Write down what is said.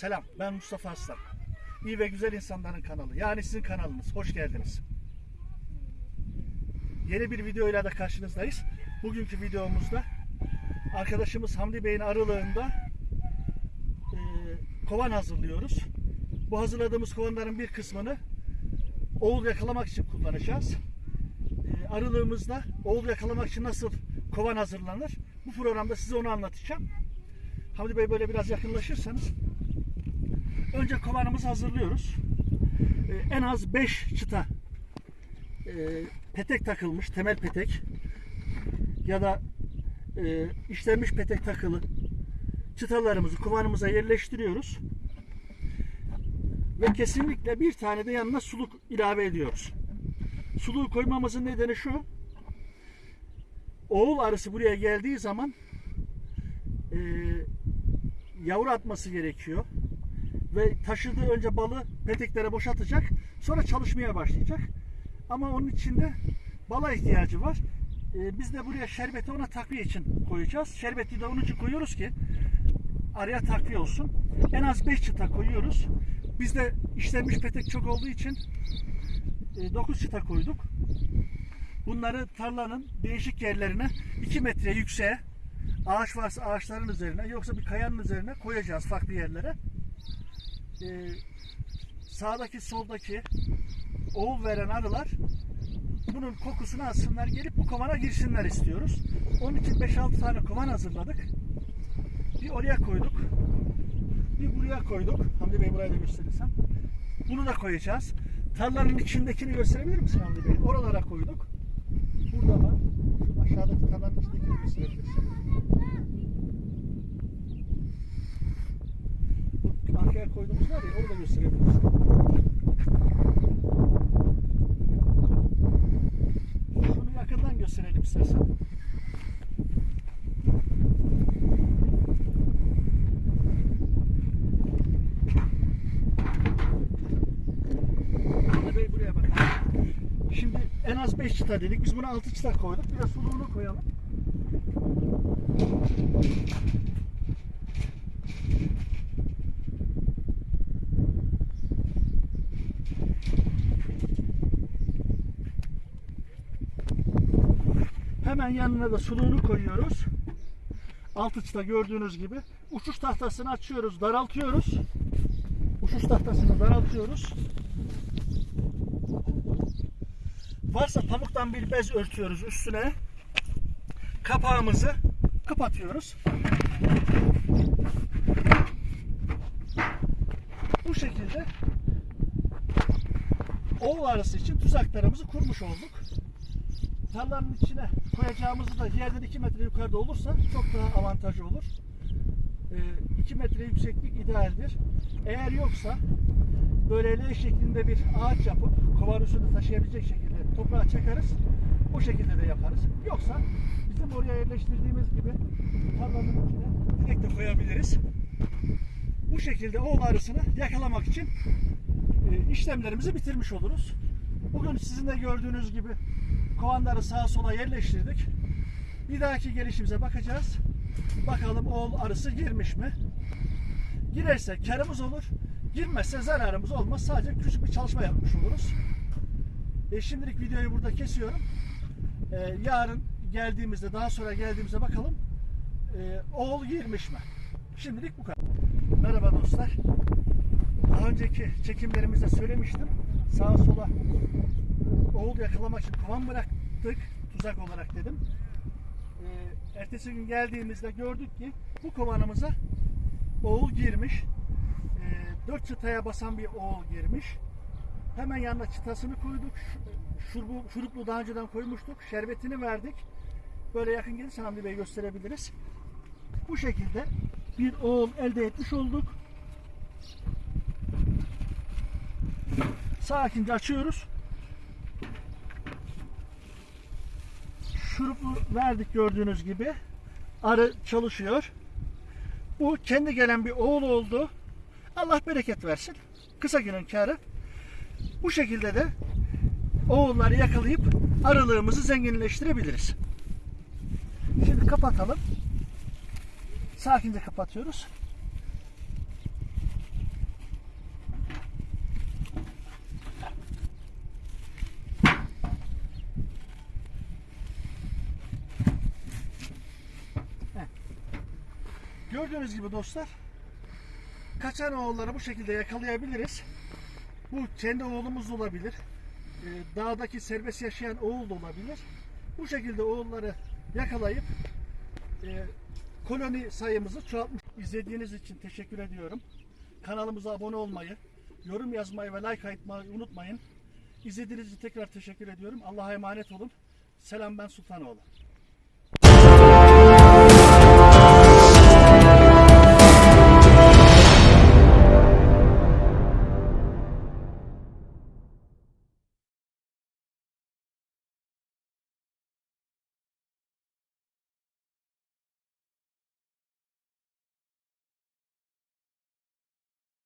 Selam, ben Mustafa Aslan. İyi ve Güzel İnsanların kanalı. Yani sizin kanalınız. Hoş geldiniz. Yeni bir videoyla da karşınızdayız. Bugünkü videomuzda arkadaşımız Hamdi Bey'in arılığında e, kovan hazırlıyoruz. Bu hazırladığımız kovanların bir kısmını oğul yakalamak için kullanacağız. E, arılığımızda oğul yakalamak için nasıl kovan hazırlanır? Bu programda size onu anlatacağım. Hamdi Bey böyle biraz yakınlaşırsanız. Önce kovanımızı hazırlıyoruz. Ee, en az 5 çıta e, petek takılmış, temel petek ya da e, işlenmiş petek takılı çıtalarımızı kovanımıza yerleştiriyoruz. Ve kesinlikle bir tane de yanına suluk ilave ediyoruz. Suluğu koymamızın nedeni şu. Oğul arısı buraya geldiği zaman e, yavru atması gerekiyor. Ve taşıdığı önce balı peteklere boşaltacak. Sonra çalışmaya başlayacak. Ama onun içinde bala ihtiyacı var. Ee, biz de buraya şerbeti ona takviye için koyacağız. Şerbeti de onun için koyuyoruz ki araya takviye olsun. En az 5 çıta koyuyoruz. Bizde işlenmiş petek çok olduğu için 9 çıta koyduk. Bunları tarlanın değişik yerlerine 2 metre yükseğe ağaç varsa ağaçların üzerine yoksa bir kayanın üzerine koyacağız farklı yerlere. Ee, sağdaki soldaki oğul veren arılar bunun kokusunu alsınlar gelip bu kovana girsinler istiyoruz. Onun için 5-6 tane kovan hazırladık. Bir oraya koyduk. Bir buraya koyduk. Hamdi Bey burayı da gösterirsem. Bunu da koyacağız. Tarlanın içindekini gösterebilir misin Hamdi Bey? Oralara koyduk. Burada var. Şu aşağıdaki tarlanın içindekini gösterebilirsin. Arkaya koyduğumuz var ya onu da gösterebiliriz. Şunu yakından gösterelim istersen. Şimdi en az 5 çıta dedik. Biz buna 6 çıta koyduk. Bir de suluğunu koyalım. Hemen yanına da suluğunu koyuyoruz. Altı çıta gördüğünüz gibi. Uçuş tahtasını açıyoruz, daraltıyoruz. Uçuş tahtasını daraltıyoruz. Varsa pamuktan bir bez örtüyoruz üstüne. Kapağımızı kapatıyoruz. Bu şekilde oğul arısı için tuzaklarımızı kurmuş olduk tarlanın içine koyacağımızı da yerden 2 metre yukarıda olursa çok daha avantajlı olur. 2 metre yükseklik idealdir. Eğer yoksa böyle L şeklinde bir ağaç yapıp kovan üstünde taşıyabilecek şekilde toprağa çakarız. O şekilde de yaparız. Yoksa bizim oraya yerleştirdiğimiz gibi tarlanın içine direkt de koyabiliriz. Bu şekilde oğul arısını yakalamak için e, işlemlerimizi bitirmiş oluruz. Bugün sizin de gördüğünüz gibi kovanları sağa sola yerleştirdik. Bir dahaki gelişimize bakacağız. Bakalım oğul arısı girmiş mi? Girerse karımız olur. Girmezse zararımız olmaz. Sadece küçük bir çalışma yapmış oluruz. E şimdilik videoyu burada kesiyorum. E, yarın geldiğimizde daha sonra geldiğimizde bakalım e, oğul girmiş mi? Şimdilik bu kadar. Merhaba dostlar. Daha önceki çekimlerimizde söylemiştim. Sağa sola oğul yakalamak için kovan bıraktık tuzak olarak dedim. Ee, ertesi gün geldiğimizde gördük ki bu kovanımıza oğul girmiş. Ee, dört çıtaya basan bir oğul girmiş. Hemen yanına çıtasını koyduk. Şurubu, şuruplu daha önceden koymuştuk. Şerbetini verdik. Böyle yakın gelirse Hamdi Bey gösterebiliriz. Bu şekilde bir oğul elde etmiş olduk. Sakince açıyoruz. Şuruplu verdik gördüğünüz gibi. Arı çalışıyor. Bu kendi gelen bir oğul oldu. Allah bereket versin. Kısa günün karı. Bu şekilde de oğulları yakalayıp arılığımızı zenginleştirebiliriz. Şimdi kapatalım. Sakince kapatıyoruz. Gördüğünüz gibi dostlar kaçan oğulları bu şekilde yakalayabiliriz. Bu kendi oğlumuz olabilir. Ee, dağdaki serbest yaşayan oğul da olabilir. Bu şekilde oğulları yakalayıp e, koloni sayımızı çoğaltmış. İzlediğiniz için teşekkür ediyorum. Kanalımıza abone olmayı, yorum yazmayı ve like atmayı unutmayın. İzlediğiniz için tekrar teşekkür ediyorum. Allah'a emanet olun. Selam ben Sultanoğlu.